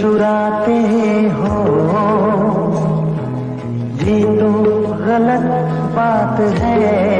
चुराते हो ये तो गलत बात है।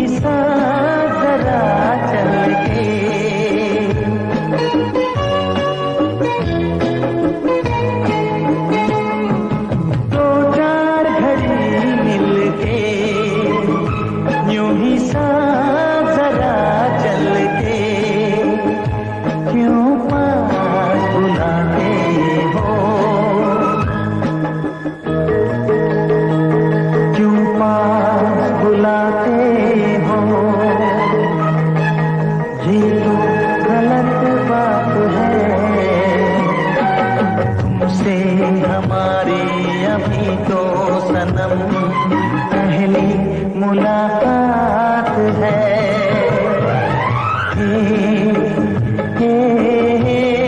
नहीं तो सनम पहली मुलाकात है। हे, हे, हे,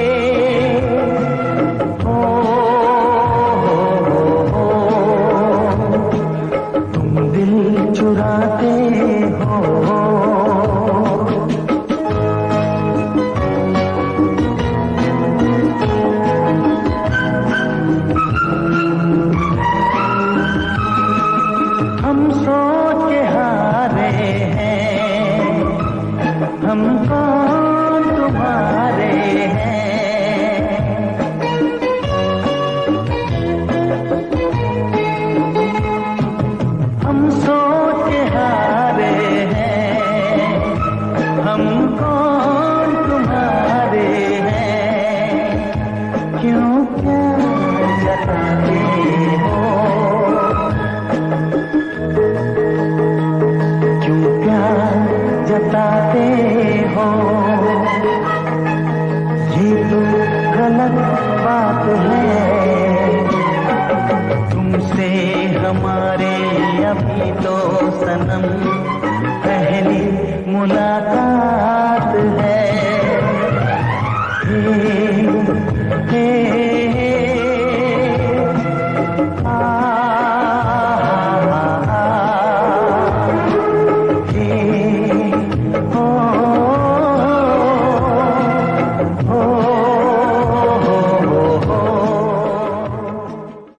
क्यों जताते हो? क्यों जताते हो ये तो गलत बात है। तुमसे हमारे अभी तो सनम पहली मुलाकात